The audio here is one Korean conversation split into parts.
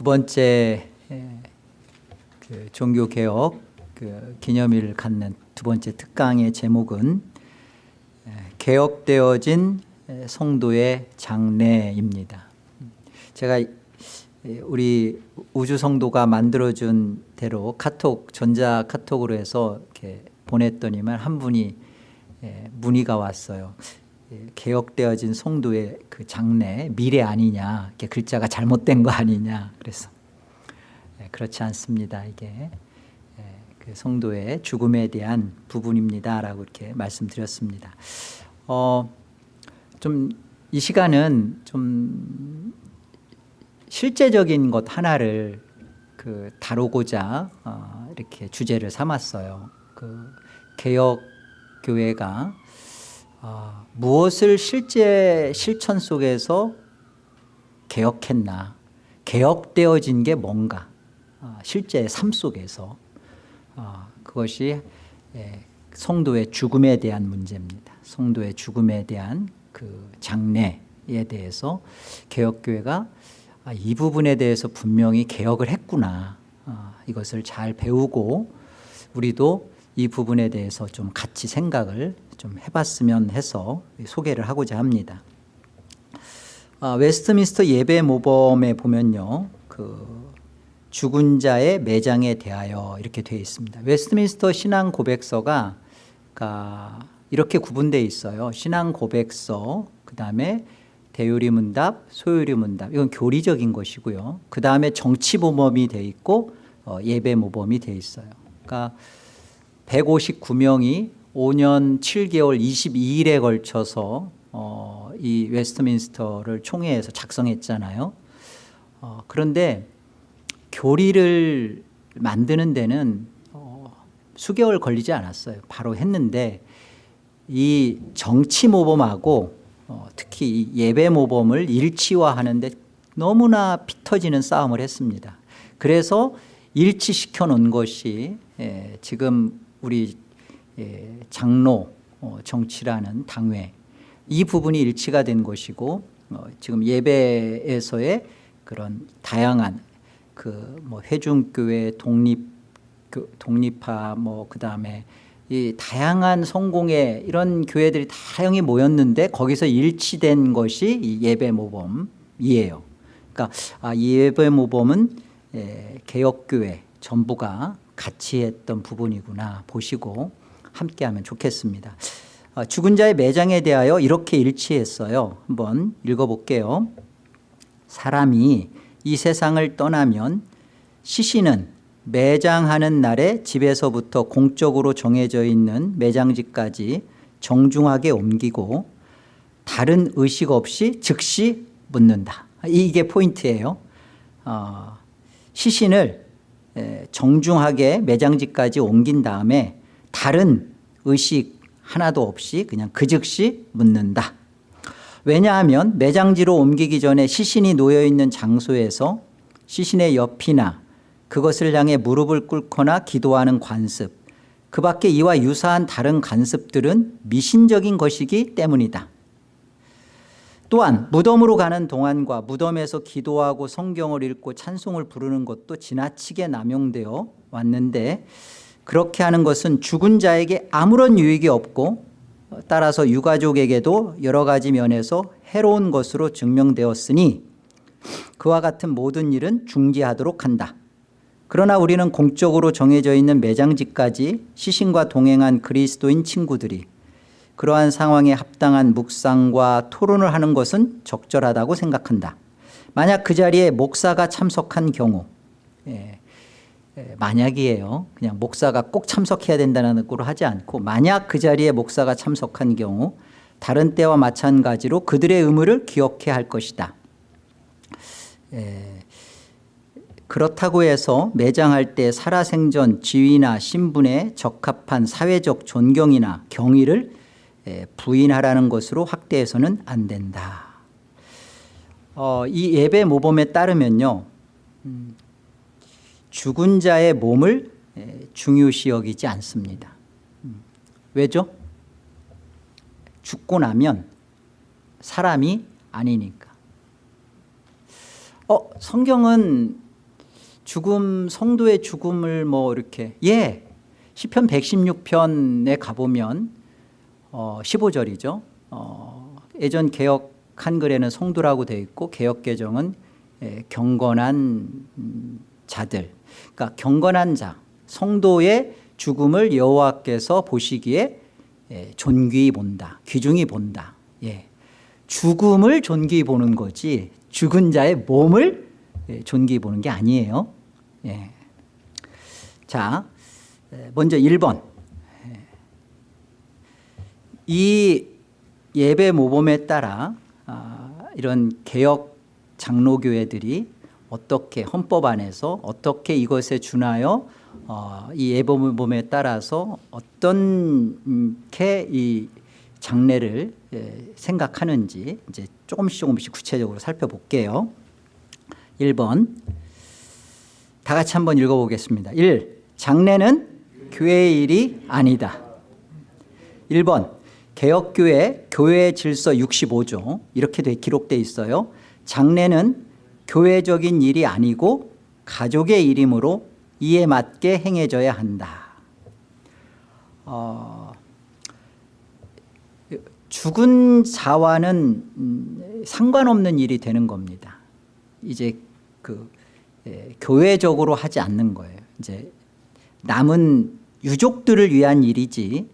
두 번째 그 종교개혁 그 기념일을 갖는 두 번째 특강의 제목은 개혁되어진 성도의 장래입니다. 제가 우리 우주 성도가 만들어준 대로 카톡 전자 카톡으로 해서 보냈더니만 한 분이 문의가 왔어요. 개혁되어진 성도의 그 장래 미래 아니냐 이렇게 글자가 잘못된 거 아니냐 그래서 그렇지 않습니다 이게 그 성도의 죽음에 대한 부분입니다라고 이렇게 말씀드렸습니다. 어, 좀 이 시간은 좀 실제적인 것 하나를 그 다루고자 어, 이렇게 주제를 삼았어요. 그 개혁 교회가 어, 무엇을 실제 실천 속에서 개혁했나? 개혁되어진 게 뭔가? 어, 실제 삶 속에서. 어, 그것이 예, 성도의 죽음에 대한 문제입니다. 성도의 죽음에 대한 그 장래에 대해서 개혁교회가 아, 이 부분에 대해서 분명히 개혁을 했구나. 어, 이것을 잘 배우고 우리도 이 부분에 대해서 좀 같이 생각을 좀 해봤으면 해서 소개를 하고자 합니다. 아, 웨스트민스터 예배 모범에 보면요, 그 죽은 자의 매장에 대하여 이렇게 되어 있습니다. 웨스트민스터 신앙 고백서가 이렇게 구분되어 있어요. 신앙 고백서, 그 다음에 대요리 문답, 소요리 문답 이건 교리적인 것이고요. 그 다음에 정치 모범이 되어 있고 어, 예배 모범이 되어 있어요. 그러니까 159명이 5년 7개월 22일에 걸쳐서 어, 이 웨스트민스터를 총회에서 작성했잖아요. 어, 그런데 교리를 만드는 데는 어, 수개월 걸리지 않았어요. 바로 했는데 이 정치 모범하고 어, 특히 예배 모범을 일치화하는데 너무나 피 터지는 싸움을 했습니다. 그래서 일치시켜 놓은 것이 예, 지금 우리 예, 장로 어, 정치라는 당회 이 부분이 일치가 된 것이고 어, 지금 예배에서의 그런 다양한 그 뭐 회중교회 독립 독립파 뭐 그다음에 이 다양한 성공의 이런 교회들이 다양히 모였는데 거기서 일치된 것이 이 예배 모범이에요. 그러니까 아, 예배 모범은 예, 개혁교회 전부가 같이 했던 부분이구나 보시고 함께하면 좋겠습니다. 아, 죽은 자의 매장에 대하여 이렇게 일치했어요. 한번 읽어볼게요. 사람이 이 세상을 떠나면 시신은 매장하는 날에 집에서부터 공적으로 정해져 있는 매장지까지 정중하게 옮기고 다른 의식 없이 즉시 묻는다. 이게 포인트예요. 어, 시신을 정중하게 매장지까지 옮긴 다음에 다른 의식 하나도 없이 그냥 그 즉시 묻는다. 왜냐하면 매장지로 옮기기 전에 시신이 놓여있는 장소에서 시신의 옆이나 그것을 향해 무릎을 꿇거나 기도하는 관습 그 밖에 이와 유사한 다른 관습들은 미신적인 것이기 때문이다. 또한 무덤으로 가는 동안과 무덤에서 기도하고 성경을 읽고 찬송을 부르는 것도 지나치게 남용되어 왔는데 그렇게 하는 것은 죽은 자에게 아무런 유익이 없고 따라서 유가족에게도 여러 가지 면에서 해로운 것으로 증명되었으니 그와 같은 모든 일은 중지하도록 한다. 그러나 우리는 공적으로 정해져 있는 매장지까지 시신과 동행한 그리스도인 친구들이 그러한 상황에 합당한 묵상과 토론을 하는 것은 적절하다고 생각한다. 만약 그 자리에 목사가 참석한 경우 예, 예, 만약이에요. 그냥 목사가 꼭 참석해야 된다는 걸 하지 않고 만약 그 자리에 목사가 참석한 경우 다른 때와 마찬가지로 그들의 의무를 기억해야 할 것이다. 예, 그렇다고 해서 매장할 때 살아생전 지위나 신분에 적합한 사회적 존경이나 경의를 부인하라는 것으로 확대해서는 안 된다. 어, 이 예배 모범에 따르면요. 음, 죽은 자의 몸을 중요시 여기지 않습니다. 음, 왜죠? 죽고 나면 사람이 아니니까. 어, 성경은 죽음 성도의 죽음을 뭐 이렇게 예 시편 116편에 가보면 어, 15절이죠. 어, 예전 개혁 한글에는 성도라고 되어 있고 개혁 개정은 예, 경건한 음, 자들. 그러니까 경건한 자, 성도의 죽음을 여호와께서 보시기에 예, 존귀히 본다, 귀중히 본다. 예. 죽음을 존귀히 보는 거지 죽은 자의 몸을 예, 존귀히 보는 게 아니에요. 예. 자, 에, 먼저 1번. 예. 이 예배 모범에 따라 아, 이런 개혁 장로교회들이 어떻게 헌법 안에서 어떻게 이것에 준하여 어, 이 예배 모범에 따라서 어떻게 이 장례를 예, 생각하는지 이제 조금씩 조금씩 구체적으로 살펴볼게요. 1번 다 같이 한번 읽어보겠습니다. 1. 장례는 교회의 일이 아니다. 1번 개혁교회 교회 질서 65조 이렇게 돼 기록돼 있어요. 장례는 교회적인 일이 아니고 가족의 일이므로 이에 맞게 행해져야 한다. 어, 죽은 자와는 음, 상관없는 일이 되는 겁니다. 이제 그 예, 교회적으로 하지 않는 거예요. 이제 남은 유족들을 위한 일이지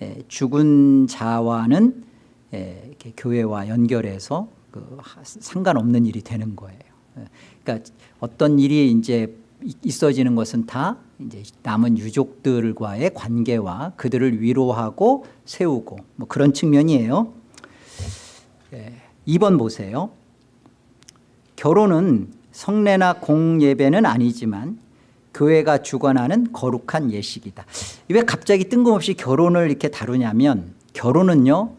예, 죽은 자와는 예, 교회와 연결해서 그 하- 상관없는 일이 되는 거예요. 예, 그러니까 어떤 일이 이제 이- 있어지는 것은 다 이제 남은 유족들과의 관계와 그들을 위로하고 세우고 뭐 그런 측면이에요. 예, 2번 보세요. 결혼은 성례나 공예배는 아니지만 교회가 주관하는 거룩한 예식이다. 왜 갑자기 뜬금없이 결혼을 이렇게 다루냐면 결혼은요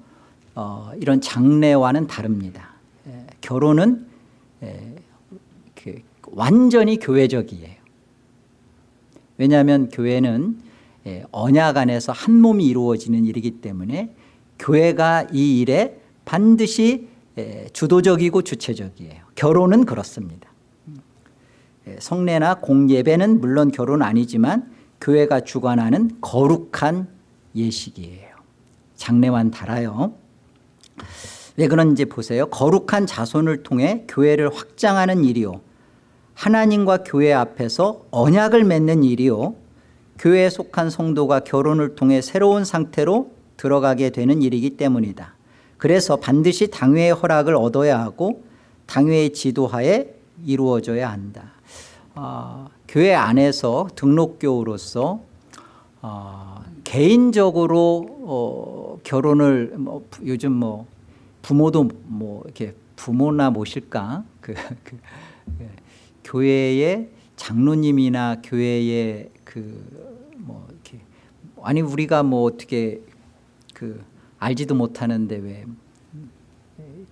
어, 이런 장례와는 다릅니다. 예, 결혼은 예, 그 완전히 교회적이에요. 왜냐하면 교회는 예, 언약 안에서 한 몸이 이루어지는 일이기 때문에 교회가 이 일에 반드시 예, 주도적이고 주체적이에요. 결혼은 그렇습니다. 예, 성례나 공예배는 물론 결혼 아니지만 교회가 주관하는 거룩한 예식이에요. 장례와는 달아요. 왜 그런지 보세요. 거룩한 자손을 통해 교회를 확장하는 일이요. 하나님과 교회 앞에서 언약을 맺는 일이요. 교회에 속한 성도가 결혼을 통해 새로운 상태로 들어가게 되는 일이기 때문이다. 그래서 반드시 당회의 허락을 얻어야 하고 당회의 지도하에 이루어져야 한다. 아, 교회 안에서 등록교우로서 어, 개인적으로 어, 결혼을 뭐, 부- 요즘 뭐 부모도 뭐 이렇게 부모나 모실까 그, 그 예, 교회의 장로님이나 교회의 그 뭐 이렇게 아니 우리가 뭐 어떻게 그 알지도 못하는데 왜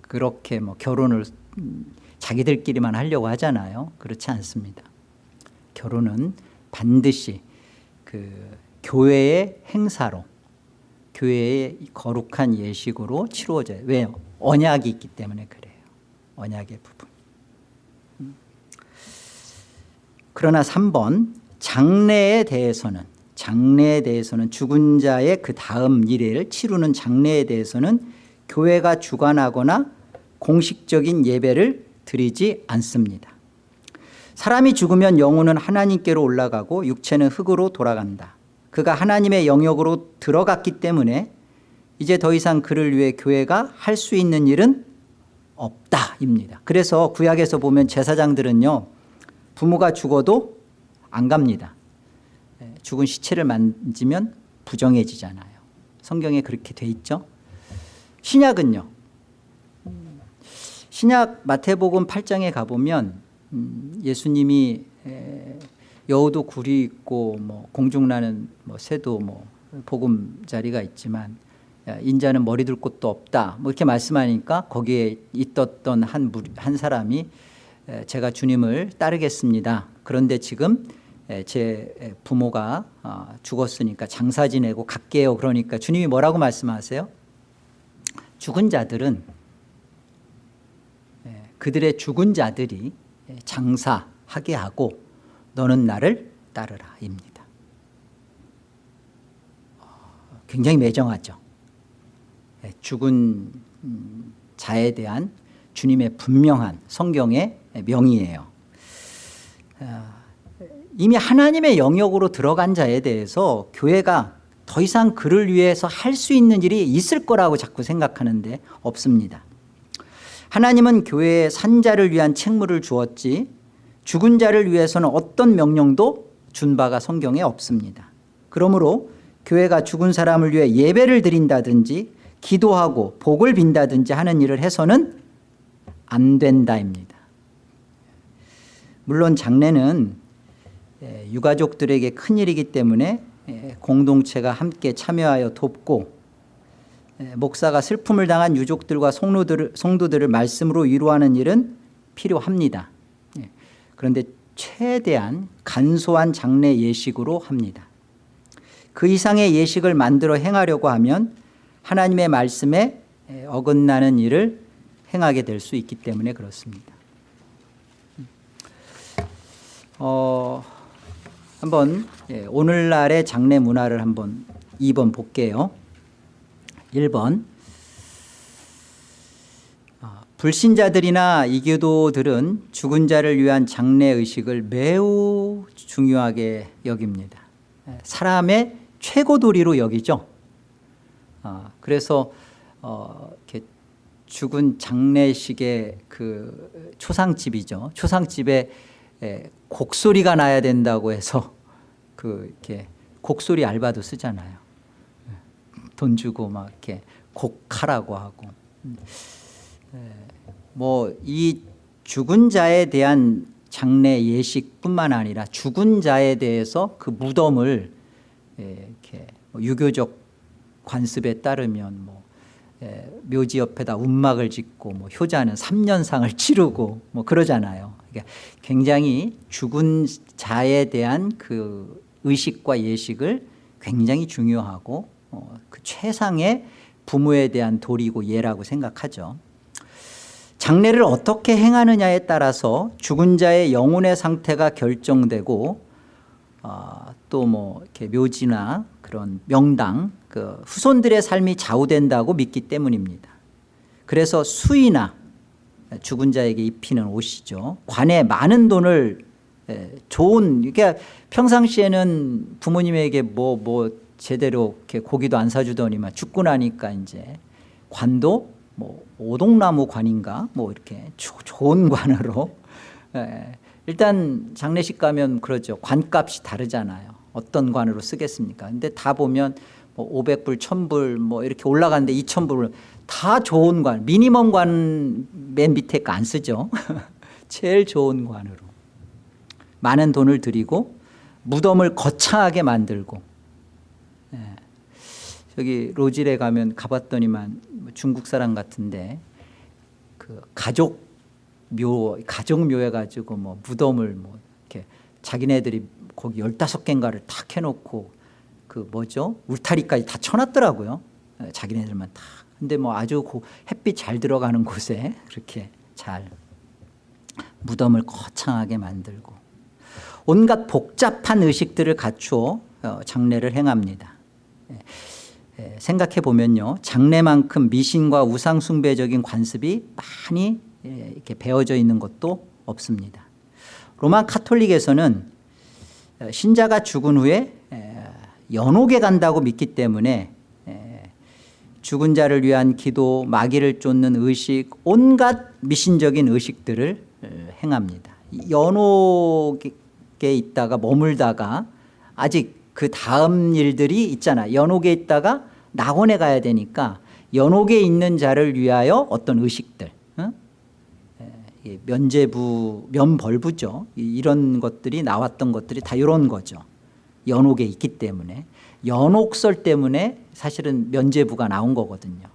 그렇게 뭐 결혼을 음, 자기들끼리만 하려고 하잖아요. 그렇지 않습니다. 결혼은 반드시 그 교회의 행사로 교회의 이 거룩한 예식으로 치루어져요. 왜요? 언약이 있기 때문에 그래요. 언약의 부분. 음. 그러나 3번 장례에 대해서는 장례에 대해서는 죽은 자의 그 다음 일을 치르는 장례에 대해서는 교회가 주관하거나 공식적인 예배를 드리지 않습니다. 사람이 죽으면 영혼은 하나님께로 올라가고 육체는 흙으로 돌아간다. 그가 하나님의 영역으로 들어갔기 때문에 이제 더 이상 그를 위해 교회가 할 수 있는 일은 없다입니다. 그래서 구약에서 보면 제사장들은요 부모가 죽어도 안 갑니다. 예, 죽은 시체를 만지면 부정해지잖아요. 성경에 그렇게 돼 있죠. 신약은요. 신약 마태복음 8장에 가보면 음, 예수님이 에, 여우도 굴이 있고 뭐 공중나는 뭐 새도 뭐 보금자리가 있지만 야, 인자는 머리 둘 곳도 없다. 뭐 이렇게 말씀하니까 거기에 있었던 한, 한 사람이 에, 제가 주님을 따르겠습니다. 그런데 지금 에, 제 에, 부모가 아, 죽었으니까 장사 지내고 갈게요. 그러니까 주님이 뭐라고 말씀하세요? 죽은 자들은 예, 그들의 죽은 자들이 예, 장사하게 하고 너는 나를 따르라입니다. 굉장히 매정하죠. 예, 죽은 음, 자에 대한 주님의 분명한 성경의 명의예요. 아, 이미 하나님의 영역으로 들어간 자에 대해서 교회가 더 이상 그를 위해서 할 수 있는 일이 있을 거라고 자꾸 생각하는데 없습니다. 하나님은 교회에 산자를 위한 책무를 주었지 죽은 자를 위해서는 어떤 명령도 준 바가 성경에 없습니다. 그러므로 교회가 죽은 사람을 위해 예배를 드린다든지 기도하고 복을 빈다든지 하는 일을 해서는 안 된다입니다. 물론 장례는 예, 유가족들에게 큰일이기 때문에 예, 공동체가 함께 참여하여 돕고 예, 목사가 슬픔을 당한 유족들과 성도들을, 말씀으로 위로하는 일은 필요합니다. 그런데 최대한 간소한 장례 예식으로 합니다. 그 이상의 예식을 만들어 행하려고 하면 하나님의 말씀에 어긋나는 일을 행하게 될 수 있기 때문에 그렇습니다. 어, 한번 예, 오늘날의 장례 문화를 한번 2번 볼게요. 1번 어, 불신자들이나 이교도들은 죽은 자를 위한 장례 의식을 매우 중요하게 여깁니다. 예, 사람의 최고 도리로 여기죠. 어, 그래서 어, 이렇게 죽은 장례식의 그 초상집이죠. 초상집에 에, 곡소리가 나야 된다고 해서 그 이렇게 곡소리 알바도 쓰잖아요. 돈 주고 막 이렇게 곡하라고 하고. 뭐 이 죽은 자에 대한 장례 예식뿐만 아니라 죽은 자에 대해서 그 무덤을 이렇게 뭐 유교적 관습에 따르면 뭐 묘지 옆에다 운막을 짓고 뭐 효자는 3년상을 치르고 뭐 그러잖아요. 그러니까 굉장히 죽은 자에 대한 그 의식과 예식을 굉장히 중요하고 어, 그 최상의 부모에 대한 도리고 예라고 생각하죠. 장례를 어떻게 행하느냐에 따라서 죽은 자의 영혼의 상태가 결정되고 어, 또뭐 이렇게 묘지나 그런 명당 그 후손들의 삶이 좌우된다고 믿기 때문입니다. 그래서 수이나 죽은 자에게 입히는 옷이죠. 관에 많은 돈을 좋은 그러니까 평상시에는 부모님에게 뭐뭐 뭐 제대로 이렇게 고기도 안 사주더니만 죽고 나니까 이제 관도 뭐 오동나무 관인가 뭐 이렇게 좋은 관으로 일단 장례식 가면 그러죠. 관값이 다르잖아요. 어떤 관으로 쓰겠습니까? 근데 다 보면 뭐 500불, 1000불 뭐 이렇게 올라가는데 2000불 다 좋은 관, 미니멈 관 맨 밑에 거 안 쓰죠. 제일 좋은 관으로. 많은 돈을 들이고 무덤을 거창하게 만들고 예. 저기 로질에 가면 가봤더니만 뭐 중국 사람 같은데 그 가족 묘 가족 묘해 가지고 뭐 무덤을 뭐 이렇게 자기네들이 거기 열다섯 개인가를 탁 해놓고 그 뭐죠 울타리까지 다 쳐놨더라고요. 예, 자기네들만 다 근데 뭐 아주 햇빛 잘 들어가는 곳에 그렇게 잘 무덤을 거창하게 만들고 온갖 복잡한 의식들을 갖추어 어, 장례를 행합니다. 예, 예, 생각해 보면요, 장례만큼 미신과 우상 숭배적인 관습이 많이 예, 이렇게 배어져 있는 것도 없습니다. 로마 카톨릭에서는 어, 신자가 죽은 후에 연옥에 간다고 믿기 때문에 죽은 자를 위한 기도, 마귀를 쫓는 의식, 온갖 미신적인 의식들을 행합니다. 연옥에 있다가 머물다가 아직 그 다음 일들이 있잖아. 연옥에 있다가 낙원에 가야 되니까 연옥에 있는 자를 위하여 어떤 의식들, 어? 면제부, 면벌부죠. 이런 것들이 나왔던 것들이 다 이런 거죠. 연옥에 있기 때문에 연옥설 때문에 사실은 면제부가 나온 거거든요.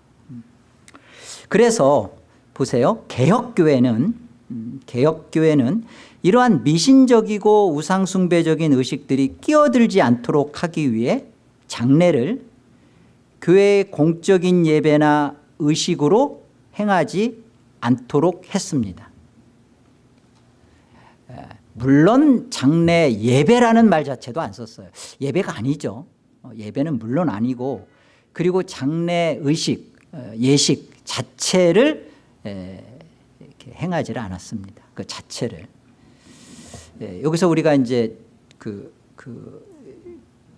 그래서 보세요. 개혁교회는 음, 개혁교회는 이러한 미신적이고 우상숭배적인 의식들이 끼어들지 않도록 하기 위해 장례를 교회의 공적인 예배나 의식으로 행하지 않도록 했습니다. 물론 장례 예배라는 말 자체도 안 썼어요. 예배가 아니죠. 어, 예배는 물론 아니고 그리고 장례 의식, 어, 예식 자체를 에, 이렇게 행하지를 않았습니다. 그 자체를. 예, 여기서 우리가 이제 그, 그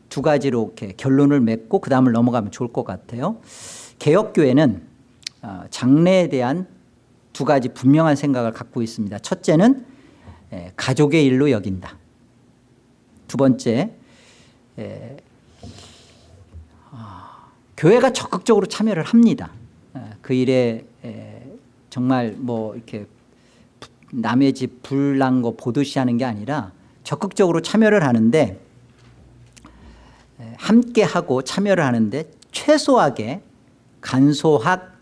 두 가지로 이렇게 결론을 맺고 그 다음을 넘어가면 좋을 것 같아요. 개혁교회는 어, 장래에 대한 두 가지 분명한 생각을 갖고 있습니다. 첫째는 에, 가족의 일로 여긴다. 두 번째, 에, 아, 교회가 적극적으로 참여를 합니다. 에, 그 일에 에, 정말 뭐 이렇게 남의 집 불난 거 보듯이 하는 게 아니라 적극적으로 참여를 하는데 에, 함께 하고 참여를 하는데 최소하게 간소학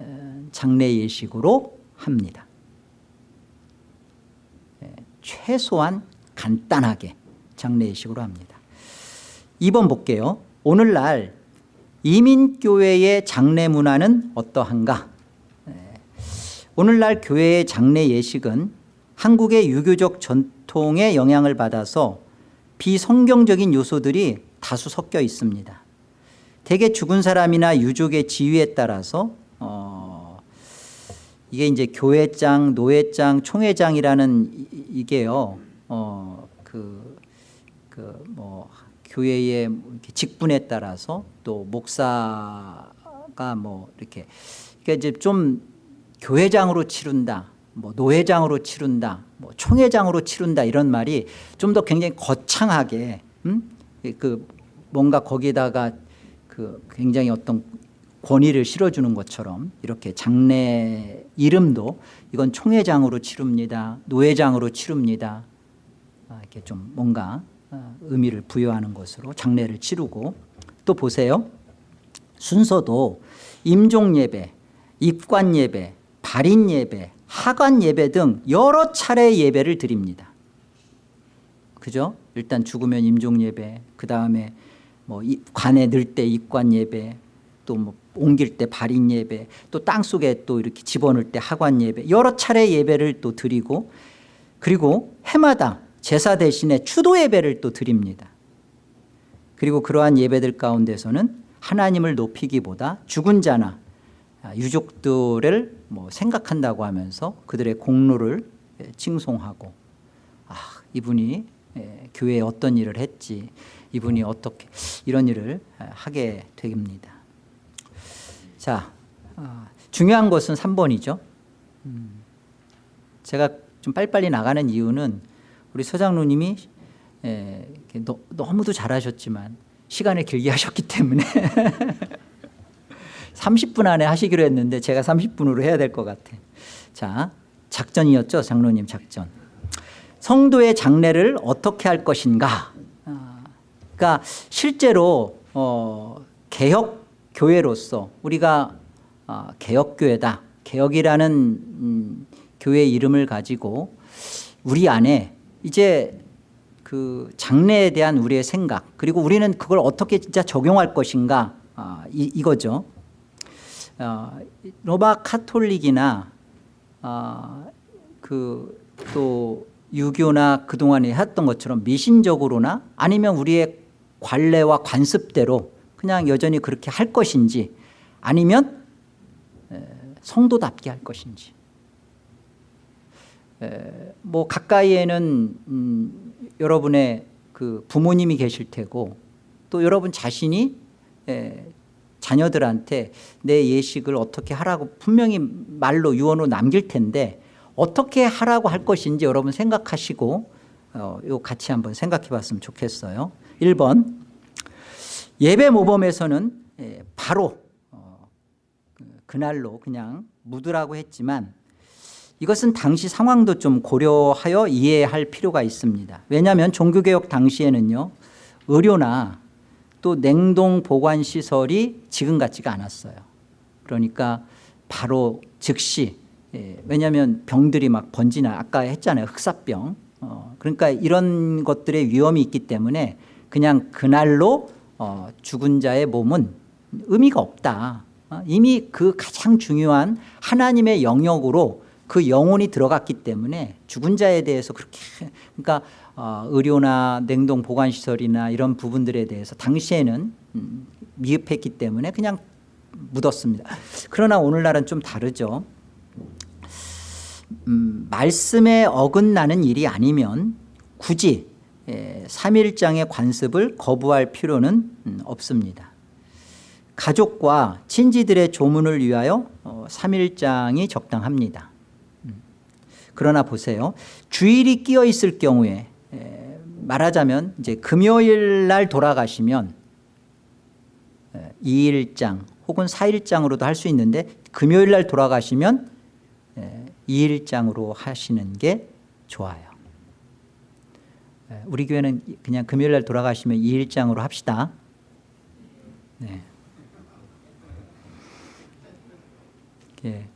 어, 장례 예식으로 합니다. 에, 최소한 간단하게 장례 예식으로 합니다. 2번 볼게요. 오늘날 이민교회의 장례 문화는 어떠한가? 오늘날 교회의 장례 예식은 한국의 유교적 전통의 영향을 받아서 비성경적인 요소들이 다수 섞여 있습니다. 대개 죽은 사람이나 유족의 지위에 따라서 어 이게 이제 교회장, 노회장, 총회장이라는 이게요. 어 그 그 뭐 교회의 직분에 따라서 또 목사가 뭐 이렇게 그러니까 이제 좀 교회장으로 치른다, 뭐 노회장으로 치른다, 뭐 총회장으로 치른다 이런 말이 좀 더 굉장히 거창하게 음? 그 뭔가 거기다가 그 굉장히 어떤 권위를 실어주는 것처럼 이렇게 장례 이름도 이건 총회장으로 치릅니다, 노회장으로 치릅니다. 아, 이렇게 좀 뭔가 어, 의미를 부여하는 것으로 장례를 치르고 또 보세요. 순서도 임종 예배, 입관 예배, 발인 예배, 하관 예배 등 여러 차례 예배를 드립니다. 그죠? 일단 죽으면 임종 예배, 그 다음에 뭐 관에 넣을 때 입관 예배, 또 뭐 옮길 때 발인 예배, 또 땅 속에 또 이렇게 집어넣을 때 하관 예배, 여러 차례 예배를 또 드리고, 그리고 해마다 제사 대신에 추도 예배를 또 드립니다. 그리고 그러한 예배들 가운데서는 하나님을 높이기보다 죽은 자나 유족들을 뭐 생각한다고 하면서 그들의 공로를 칭송하고 아 이분이 교회에 어떤 일을 했지 이분이 어떻게 이런 일을 하게 됩니다. 자 어, 중요한 것은 3번이죠. 음, 제가 좀 빨리빨리 나가는 이유는 우리 서장로님이 너무도 잘하셨지만 시간을 길게 하셨기 때문에 30분 안에 하시기로 했는데 제가 30분으로 해야 될 것 같아. 자, 작전이었죠, 장로님 작전. 성도의 장례를 어떻게 할 것인가? 아, 그러니까 실제로 어, 개혁 교회로서 우리가 어, 개혁 교회다, 개혁이라는 음, 교회 이름을 가지고 우리 안에 이제 그 장래에 대한 우리의 생각 그리고 우리는 그걸 어떻게 진짜 적용할 것인가 아, 이, 이거죠. 어, 로마 카톨릭이나 어, 그또 유교나 그동안에 했던 것처럼 미신적으로나 아니면 우리의 관례와 관습대로 그냥 여전히 그렇게 할 것인지 아니면 성도답게 할 것인지. 뭐 가까이에는 음, 여러분의 그 부모님이 계실 테고 또 여러분 자신이 자녀들한테 내 예식을 어떻게 하라고 분명히 말로 유언으로 남길 텐데 어떻게 하라고 할 것인지 여러분 생각하시고 어, 이거 같이 한번 생각해 봤으면 좋겠어요. 1번 예배 모범에서는 예, 바로 어, 그, 그날로 그냥 묻으라고 했지만 이것은 당시 상황도 좀 고려하여 이해할 필요가 있습니다. 왜냐하면 종교개혁 당시에는요 의료나 또 냉동 보관 시설이 지금 같지가 않았어요. 그러니까 바로 즉시 예, 왜냐하면 병들이 막 번지나 아까 했잖아요. 흑사병. 어, 그러니까 이런 것들의 위험이 있기 때문에 그냥 그날로 어, 죽은 자의 몸은 의미가 없다. 어, 이미 그 가장 중요한 하나님의 영역으로 그 영혼이 들어갔기 때문에 죽은 자에 대해서 그렇게 그러니까 어, 의료나 냉동 보관시설이나 이런 부분들에 대해서 당시에는 음, 미흡했기 때문에 그냥 묻었습니다. 그러나 오늘날은 좀 다르죠. 음, 말씀에 어긋나는 일이 아니면 굳이 예, 3일장의 관습을 거부할 필요는 음, 없습니다. 가족과 친지들의 조문을 위하여 어, 3일장이 적당합니다. 음. 그러나 보세요. 주일이 끼어 있을 경우에 에, 말하자면 이제 금요일 날 돌아가시면 에, 2일장 혹은 4일장으로도 할 수 있는데 금요일 날 돌아가시면 에, 2일장으로 하시는 게 좋아요. 에, 우리 교회는 그냥 금요일 날 돌아가시면 2일장으로 합시다. 네. 예.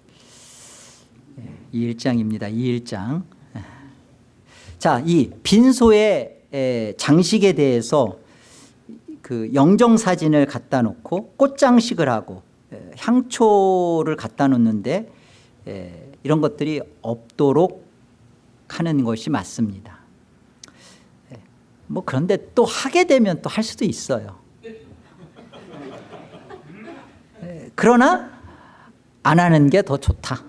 예, 2일장입니다. 2일장. 자, 이 빈소의 에, 장식에 대해서 그 영정 사진을 갖다 놓고 꽃장식을 하고 에, 향초를 갖다 놓는데 에, 이런 것들이 없도록 하는 것이 맞습니다. 에, 뭐 그런데 또 하게 되면 또 할 수도 있어요. 에, 그러나 안 하는 게 더 좋다.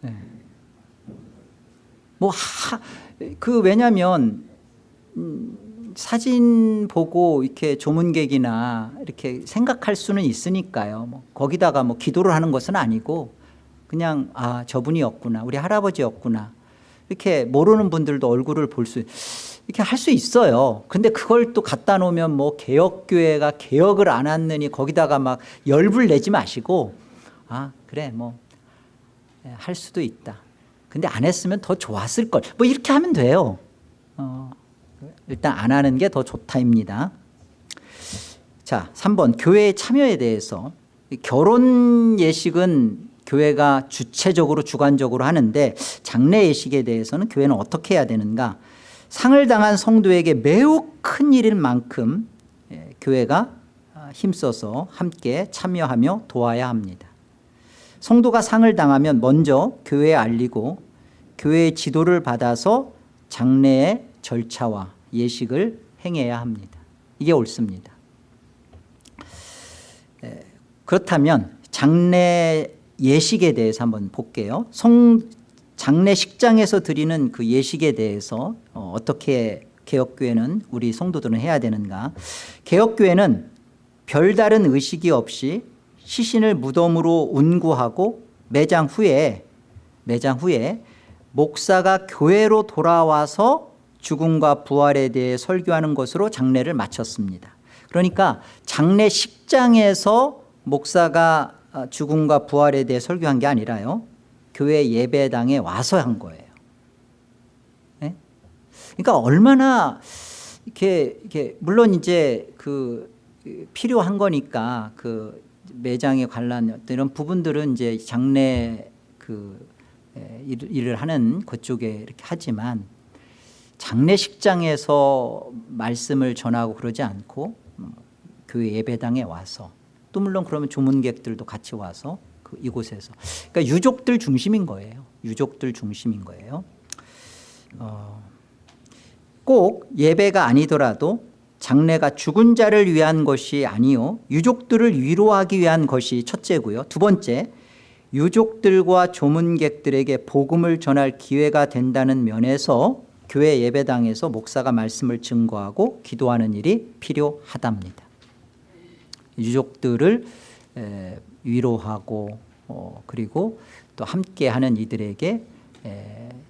네. 뭐, 하, 그, 왜냐면, 음, 사진 보고 이렇게 조문객이나 이렇게 생각할 수는 있으니까요. 뭐 거기다가 뭐 기도를 하는 것은 아니고 그냥 아, 저분이었구나. 우리 할아버지였구나. 이렇게 모르는 분들도 얼굴을 볼 수, 이렇게 할 수 있어요. 근데 그걸 또 갖다 놓으면 뭐 개혁교회가 개혁을 안 했느니 거기다가 막 열불 내지 마시고 아 그래 뭐 할 수도 있다. 근데 안 했으면 더 좋았을 걸. 뭐 이렇게 하면 돼요. 어, 일단 안 하는 게 더 좋다입니다. 자, 3번 교회의 참여에 대해서 결혼 예식은 교회가 주체적으로 주관적으로 하는데 장례 예식에 대해서는 교회는 어떻게 해야 되는가? 상을 당한 성도에게 매우 큰 일인 만큼 예, 교회가 힘써서 함께 참여하며 도와야 합니다. 성도가 상을 당하면 먼저 교회에 알리고 교회의 지도를 받아서 장례의 절차와 예식을 행해야 합니다. 이게 옳습니다. 그렇다면 장례 예식에 대해서 한번 볼게요. 성 장례식장에서 드리는 그 예식에 대해서 어떻게 개혁교회는 우리 성도들은 해야 되는가 개혁교회는 별다른 의식이 없이 시신을 무덤으로 운구하고 매장 후에 매장 후에 목사가 교회로 돌아와서 죽음과 부활에 대해 설교하는 것으로 장례를 마쳤습니다. 그러니까 장례식장에서 목사가 죽음과 부활에 대해 설교한 게 아니라요. 교회 예배당에 와서 한 거예요. 네? 그러니까 얼마나 이렇게, 이렇게 물론 이제 그 필요한 거니까 그 매장에 관련 이런 부분들은 이제 장례 그 일을 하는 그쪽에 이렇게 하지만 장례식장에서 말씀을 전하고 그러지 않고 교회 예배당에 와서 또 물론 그러면 조문객들도 같이 와서 그 이곳에서 그러니까 유족들 중심인 거예요. 유족들 중심인 거예요. 어, 꼭 예배가 아니더라도 장례가 죽은 자를 위한 것이 아니요 유족들을 위로하기 위한 것이 첫째고요. 두 번째 유족들과 조문객들에게 복음을 전할 기회가 된다는 면에서 교회 예배당에서 목사가 말씀을 증거하고 기도하는 일이 필요하답니다. 유족들을 위로하고 어, 그리고 또 함께하는 이들에게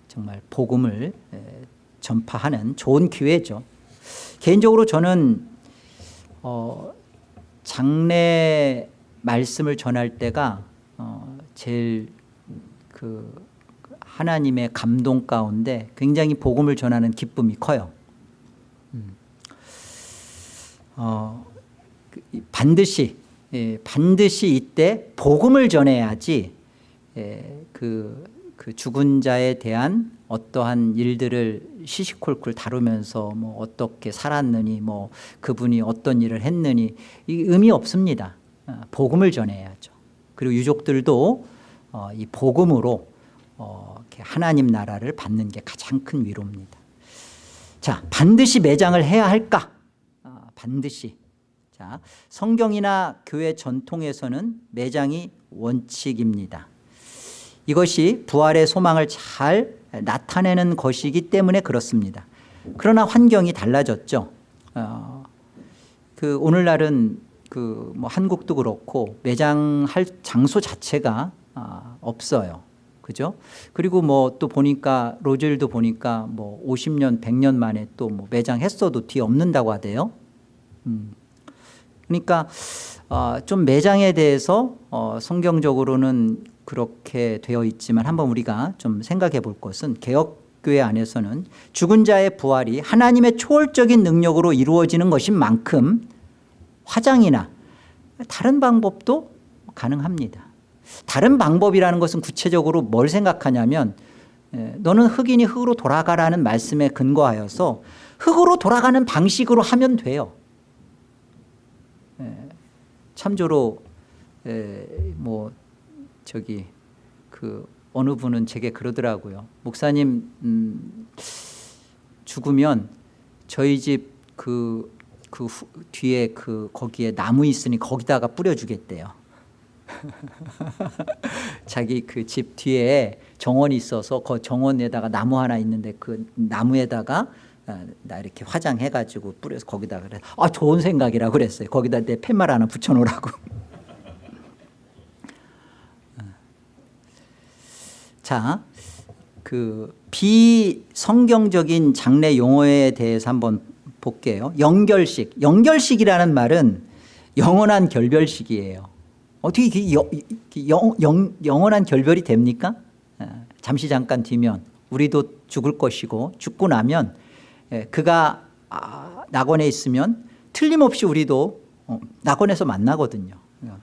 정말 복음을 전파하는 좋은 기회죠. 개인적으로 저는 어, 장례 말씀을 전할 때가 어, 제일 그 하나님의 감동 가운데 굉장히 복음을 전하는 기쁨이 커요. 음. 어, 그, 반드시 예, 반드시 이때 복음을 전해야지 예, 그, 그 죽은 자에 대한 어떠한 일들을 시시콜콜 다루면서 뭐 어떻게 살았느니 뭐 그분이 어떤 일을 했느니 이 의미 없습니다. 어, 복음을 전해야죠. 그리고 유족들도 어, 이 복음으로 어, 하나님 나라를 받는 게 가장 큰 위로입니다. 자, 반드시 매장을 해야 할까? 아, 반드시. 자, 성경이나 교회 전통에서는 매장이 원칙입니다. 이것이 부활의 소망을 잘 나타내는 것이기 때문에 그렇습니다. 그러나 환경이 달라졌죠. 어, 그 오늘날은 그 뭐 한국도 그렇고 매장할 장소 자체가 아, 없어요. 그죠? 그리고 뭐 또 보니까 로젤도 보니까 뭐 50년, 100년 만에 또 뭐 매장했어도 뒤 없는다고 하대요. 음. 그러니까 어, 좀 매장에 대해서 어, 성경적으로는 그렇게 되어 있지만 한번 우리가 좀 생각해 볼 것은 개혁교회 안에서는 죽은 자의 부활이 하나님의 초월적인 능력으로 이루어지는 것인 만큼 화장이나 다른 방법도 가능합니다. 다른 방법이라는 것은 구체적으로 뭘 생각하냐면 에, 너는 흑인이 흑으로 돌아가라는 말씀에 근거하여서 흑으로 돌아가는 방식으로 하면 돼요. 에, 참조로 에, 뭐 저기 그 어느 분은 제게 그러더라고요. 목사님 음, 죽으면 저희 집 그 그 뒤에 그 거기에 나무 있으니 거기다가 뿌려주겠대요. 자기 그 집 뒤에 정원이 있어서 그 정원에다가 나무 하나 있는데 그 나무에다가 아, 나 이렇게 화장해가지고 뿌려서 거기다 그래. 아 좋은 생각이라 그랬어요. 거기다 내 팻말 하나 붙여놓으라고. 자, 그 비성경적인 장례 용어에 대해서 한번 볼게요. 연결식. 연결식이라는 말은 영원한 결별식이에요. 어떻게 영, 영, 영, 영원한 결별이 됩니까? 아, 잠시 잠깐 뒤면 우리도 죽을 것이고 죽고 나면 예, 그가 아, 낙원에 있으면 틀림없이 우리도 어, 낙원에서 만나거든요.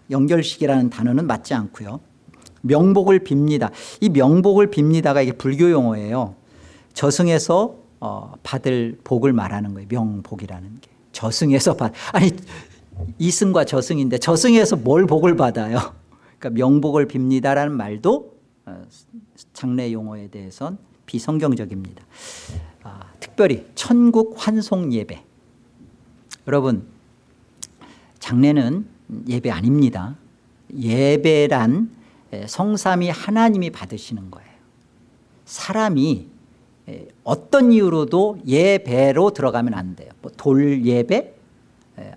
연결식이라는 단어는 맞지 않고요. 명복을 빕니다. 이 명복을 빕니다가 이게 불교 용어예요. 저승에서 어, 받을 복을 말하는 거예요. 명복이라는 게. 저승에서 받 아니 이승과 저승인데 저승에서 뭘 복을 받아요? 그러니까 명복을 빕니다라는 말도 어, 장례 용어에 대해선 비성경적입니다. 아, 특별히 천국 환송 예배. 여러분 장례는 예배 아닙니다. 예배란 성삼이 하나님이 받으시는 거예요. 사람이 어떤 이유로도 예배로 들어가면 안 돼요. 뭐 돌 예배,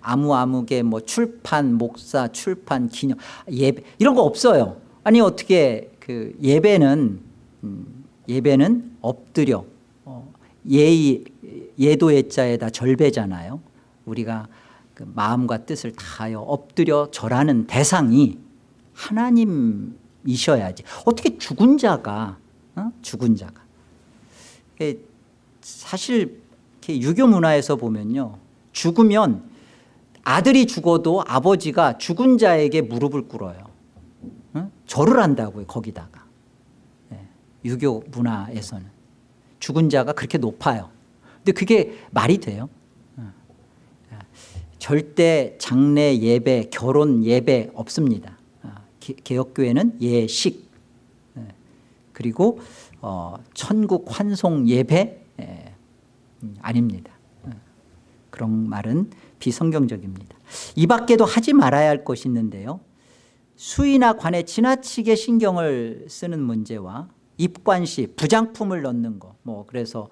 아무 아무개 뭐 출판 목사 출판 기념 예배 이런 거 없어요. 아니 어떻게 그 예배는 음, 예배는 엎드려 어, 예의 예도 예자에다 절배잖아요. 우리가 그 마음과 뜻을 다하여 엎드려 절하는 대상이 하나님 이셔야지. 어떻게 죽은 자가 어? 죽은 자가 사실 유교 문화에서 보면요 죽으면 아들이 죽어도 아버지가 죽은 자에게 무릎을 꿇어요. 어? 절을 한다고요 거기다가 네. 유교 문화에서는 죽은 자가 그렇게 높아요. 근데 그게 말이 돼요? 절대 장례 예배, 결혼 예배 없습니다. 개혁교회는 예식 그리고 어, 천국 환송 예배 음, 아닙니다. 그런 말은 비성경적입니다. 이 밖에도 하지 말아야 할 것이 있는데요. 수의나 관에 지나치게 신경을 쓰는 문제와 입관시 부장품을 넣는 거. 뭐 그래서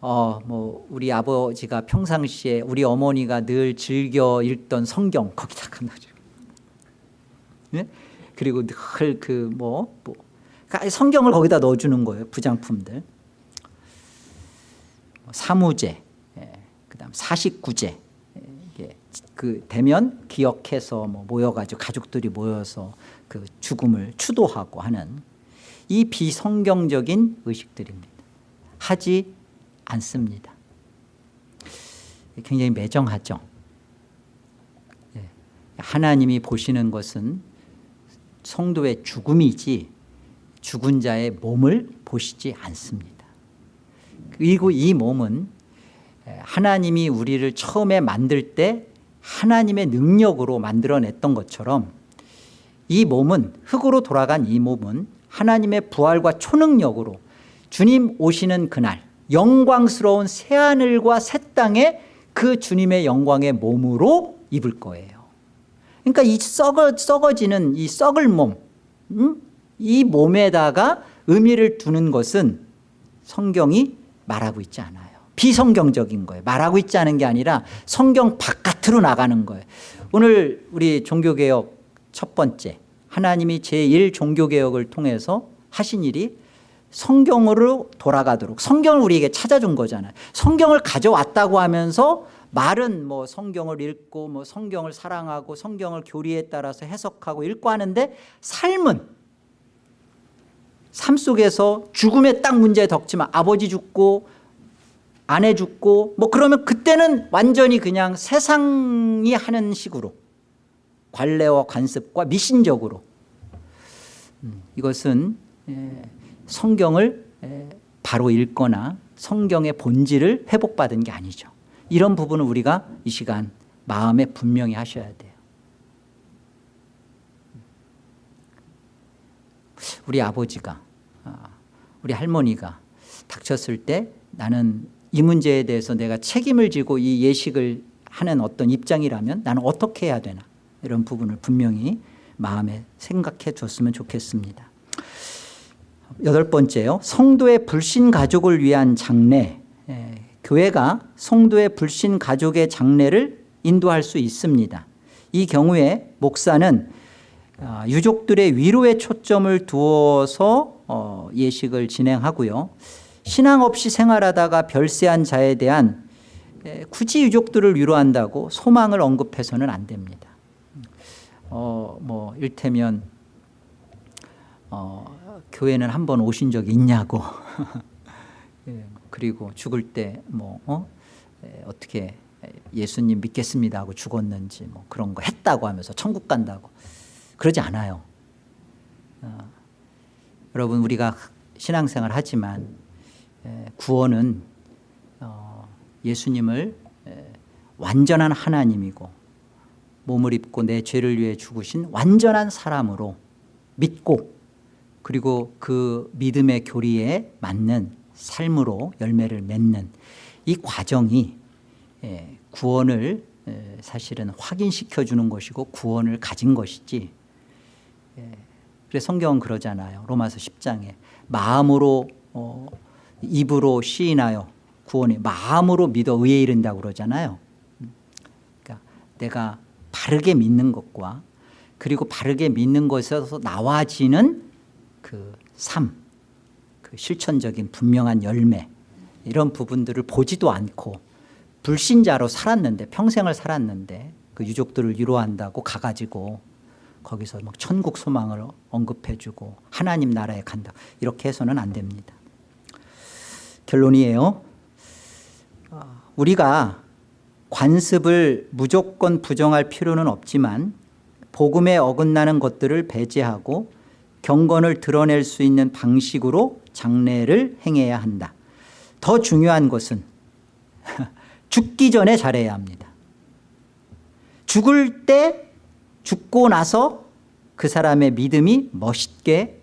어 뭐 우리 아버지가 평상시에 우리 어머니가 늘 즐겨 읽던 성경 거기다가 넣어줘. 네? 그리고 늘 그 뭐 뭐, 그러니까 성경을 거기다 넣어주는 거예요. 부장품들. 뭐 사무제, 예, 그다음 사십구제. 예, 그 되면 기억해서 뭐 모여가지고 가족들이 모여서 그 죽음을 추도하고 하는 이 비성경적인 의식들입니다. 하지 않습니다. 굉장히 매정하죠. 예, 하나님이 보시는 것은 성도의 죽음이지 죽은 자의 몸을 보시지 않습니다. 그리고 이 몸은 하나님이 우리를 처음에 만들 때 하나님의 능력으로 만들어냈던 것처럼 이 몸은 흙으로 돌아간 이 몸은 하나님의 부활과 초능력으로 주님 오시는 그날 영광스러운 새하늘과 새 땅에 그 주님의 영광의 몸으로 입을 거예요 그러니까 이 썩어, 썩어지는 이 썩을 몸 음? 이 몸에다가 의미를 두는 것은 성경이 말하고 있지 않아요. 비성경적인 거예요. 말하고 있지 않은 게 아니라 성경 바깥으로 나가는 거예요. 오늘 우리 종교개혁 첫 번째 하나님이 제1종교개혁을 통해서 하신 일이 성경으로 돌아가도록 성경을 우리에게 찾아준 거잖아요. 성경을 가져왔다고 하면서 말은 뭐 성경을 읽고 뭐 성경을 사랑하고 성경을 교리에 따라서 해석하고 읽고 하는데 삶은 삶 속에서 죽음에 딱 문제 덕지만 아버지 죽고 아내 죽고 뭐 그러면 그때는 완전히 그냥 세상이 하는 식으로 관례와 관습과 미신적으로. 음, 이것은 예, 성경을 예, 바로 읽거나 성경의 본질을 회복받은 게 아니죠 이런 부분을 우리가 이 시간 마음에 분명히 하셔야 돼요. 우리 아버지가 아, 우리 할머니가 닥쳤을 때 나는 이 문제에 대해서 내가 책임을 지고 이 예식을 하는 어떤 입장이라면 나는 어떻게 해야 되나 이런 부분을 분명히 마음에 생각해 줬으면 좋겠습니다. 여덟 번째요. 성도의 불신 가족을 위한 장례. 예, 교회가 성도의 불신 가족의 장례를 인도할 수 있습니다. 이 경우에 목사는 아, 유족들의 위로에 초점을 두어서 어, 예식을 진행하고요. 신앙 없이 생활하다가 별세한 자에 대한 굳이 유족들을 위로한다고 소망을 언급해서는 안 됩니다. 어, 뭐 일테면 어, 교회는 한 번 오신 적이 있냐고. 예, 그리고 죽을 때뭐 어? 어떻게 예수님 믿겠습니다 하고 죽었는지 뭐 그런 거 했다고 하면서 천국 간다고 그러지 않아요 어, 여러분 우리가 신앙생활 하지만 구원은 어, 예수님을 완전한 하나님이고 몸을 입고 내 죄를 위해 죽으신 완전한 사람으로 믿고 그리고 그 믿음의 교리에 맞는 삶으로 열매를 맺는 이 과정이 구원을 사실은 확인시켜 주는 것이고 구원을 가진 것이지. 그래서 성경은 그러잖아요. 로마서 10장에 마음으로 어, 입으로 시인하여 구원이 마음으로 믿어 의에 이른다고 그러잖아요. 그러니까 내가 바르게 믿는 것과 그리고 바르게 믿는 것에서 나와지는 그 삶, 그 실천적인 분명한 열매 이런 부분들을 보지도 않고 불신자로 살았는데 평생을 살았는데 그 유족들을 위로한다고 가가지고 거기서 막 천국 소망을 언급해주고 하나님 나라에 간다. 이렇게 해서는 안 됩니다. 결론이에요. 우리가 관습을 무조건 부정할 필요는 없지만 복음에 어긋나는 것들을 배제하고 경건을 드러낼 수 있는 방식으로 장례를 행해야 한다. 더 중요한 것은 죽기 전에 잘해야 합니다. 죽을 때 죽고 나서 그 사람의 믿음이 멋있게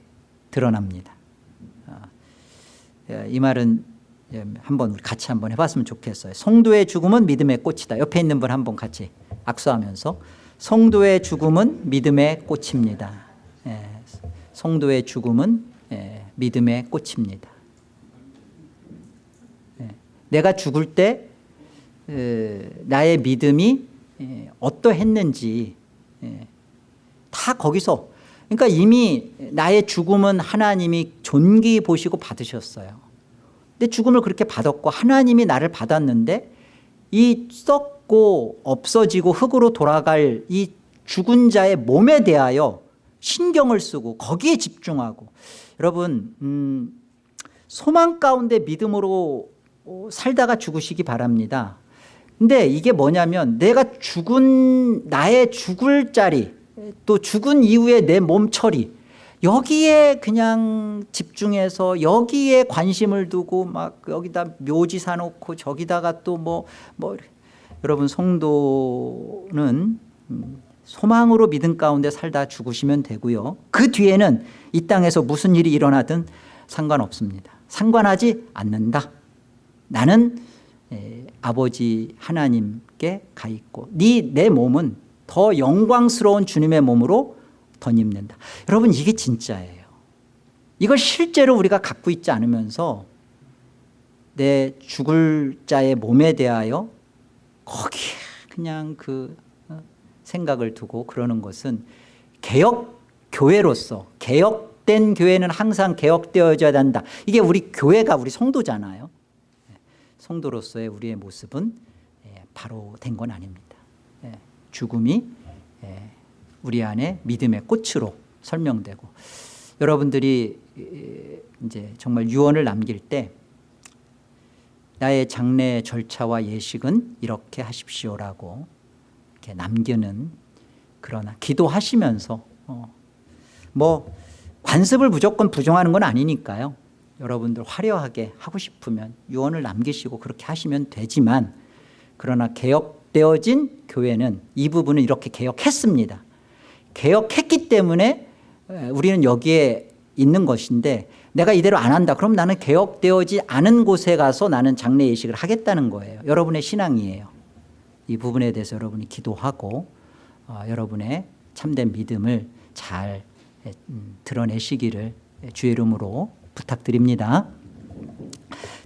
드러납니다. 아, 예, 이 말은 예, 한번 같이 한번 해봤으면 좋겠어요. 성도의 죽음은 믿음의 꽃이다. 옆에 있는 분 한번 같이 악수하면서 성도의 죽음은 믿음의 꽃입니다. 예, 성도의 죽음은 믿음의 꽃입니다 내가 죽을 때 나의 믿음이 어떠했는지 예. 다 거기서 그러니까 이미 나의 죽음은 하나님이 존귀 보시고 받으셨어요 근데 죽음을 그렇게 받았고 하나님이 나를 받았는데 이 썩고 없어지고 흙으로 돌아갈 이 죽은 자의 몸에 대하여 신경을 쓰고 거기에 집중하고. 여러분 음, 소망 가운데 믿음으로 살다가 죽으시기 바랍니다. 근데 이게 뭐냐면 내가 죽은 나의 죽을 자리 또 죽은 이후에 내 몸 처리 여기에 그냥 집중해서 여기에 관심을 두고 막 여기다 묘지 사놓고 저기다가 또 뭐뭐 여러분 성도는 음, 소망으로 믿음 가운데 살다 죽으시면 되고요. 그 뒤에는 이 땅에서 무슨 일이 일어나든 상관없습니다. 상관하지 않는다. 나는 에, 아버지 하나님께 가 있고 네 내 몸은 더 영광스러운 주님의 몸으로 덧입는다. 여러분 이게 진짜예요. 이걸 실제로 우리가 갖고 있지 않으면서 내 죽을 자의 몸에 대하여 거기에 그냥 그 어, 생각을 두고 그러는 것은 개혁 교회로서 개혁된 교회는 항상 개혁되어져야 한다. 이게 우리 교회가 우리 성도잖아요. 예, 성도로서의 우리의 모습은 예, 바로 된 건 아닙니다. 예, 죽음이 우리 안에 믿음의 꽃으로 설명되고 여러분들이 이제 정말 유언을 남길 때 나의 장례 절차와 예식은 이렇게 하십시오라고 이렇게 남기는 그러나 기도하시면서 어, 뭐 관습을 무조건 부정하는 건 아니니까요. 여러분들 화려하게 하고 싶으면 유언을 남기시고 그렇게 하시면 되지만 그러나 개혁되어진 교회는 이 부분을 이렇게 개혁했습니다. 개혁했기 때문에 우리는 여기에 있는 것인데 내가 이대로 안 한다. 그럼 나는 개혁되어지 않은 곳에 가서 나는 장례 예식을 하겠다는 거예요. 여러분의 신앙이에요. 이 부분에 대해서 여러분이 기도하고 어, 여러분의 참된 믿음을 잘 음, 드러내시기를 주의 이름으로 부탁드립니다.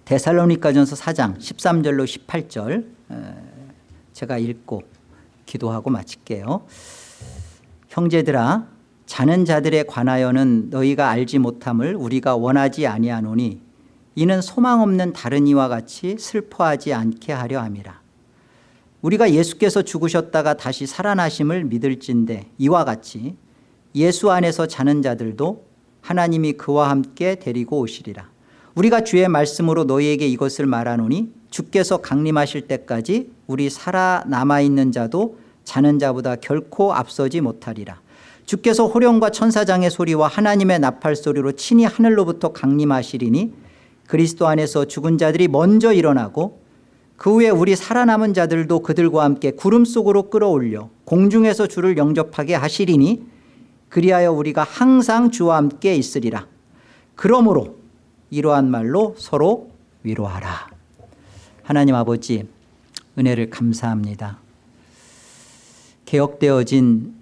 데살로니가전서 4장 13절로 18절 제가 읽고 기도하고 마칠게요. 형제들아 자는 자들에 관하여는 너희가 알지 못함을 우리가 원하지 아니하노니 이는 소망 없는 다른 이와 같이 슬퍼하지 않게 하려 함이라 우리가 예수께서 죽으셨다가 다시 살아나심을 믿을진데 이와 같이 예수 안에서 자는 자들도 하나님이 그와 함께 데리고 오시리라. 우리가 주의 말씀으로 너희에게 이것을 말하노니 주께서 강림하실 때까지 우리 살아남아 있는 자도 자는 자보다 결코 앞서지 못하리라. 주께서 호령과 천사장의 소리와 하나님의 나팔 소리로 친히 하늘로부터 강림하시리니 그리스도 안에서 죽은 자들이 먼저 일어나고 그 후에 우리 살아남은 자들도 그들과 함께 구름 속으로 끌어올려 공중에서 주를 영접하게 하시리니 그리하여 우리가 항상 주와 함께 있으리라. 그러므로 이러한 말로 서로 위로하라. 하나님 아버지 은혜를 감사합니다. 개혁되어진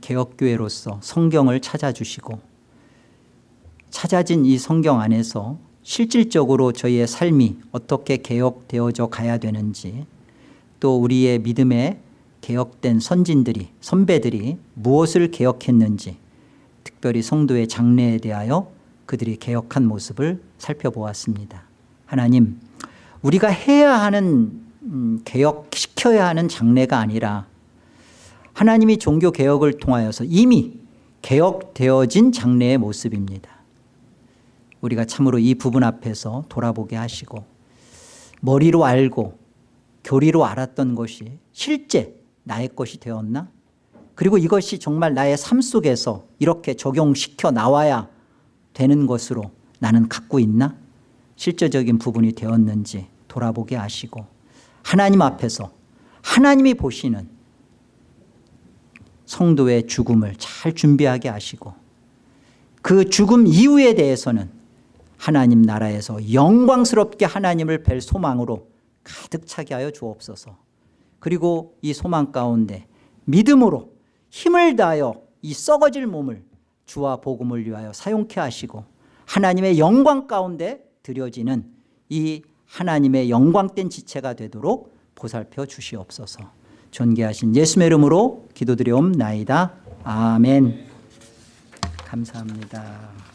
개혁교회로서 성경을 찾아주시고 찾아진 이 성경 안에서 실질적으로 저희의 삶이 어떻게 개혁되어져 가야 되는지 또 우리의 믿음에 개혁된 선진들이 선배들이 무엇을 개혁했는지 특별히 성도의 장래에 대하여 그들이 개혁한 모습을 살펴보았습니다. 하나님 우리가 해야 하는 음, 개혁시켜야 하는 장래가 아니라 하나님이 종교개혁을 통하여서 이미 개혁되어진 장래의 모습입니다 우리가 참으로 이 부분 앞에서 돌아보게 하시고 머리로 알고 교리로 알았던 것이 실제 나의 것이 되었나? 그리고 이것이 정말 나의 삶 속에서 이렇게 적용시켜 나와야 되는 것으로 나는 갖고 있나? 실제적인 부분이 되었는지 돌아보게 하시고 하나님 앞에서 하나님이 보시는 성도의 죽음을 잘 준비하게 하시고 그 죽음 이후에 대해서는 하나님 나라에서 영광스럽게 하나님을 뵐 소망으로 가득 차게 하여 주옵소서 그리고 이 소망 가운데 믿음으로 힘을 다하여 이 썩어질 몸을 주와 복음을 위하여 사용케 하시고 하나님의 영광 가운데 드려지는 이 하나님의 영광된 지체가 되도록 보살펴 주시옵소서 존귀하신 예수의 이름으로 기도드리옵나이다. 아멘 감사합니다.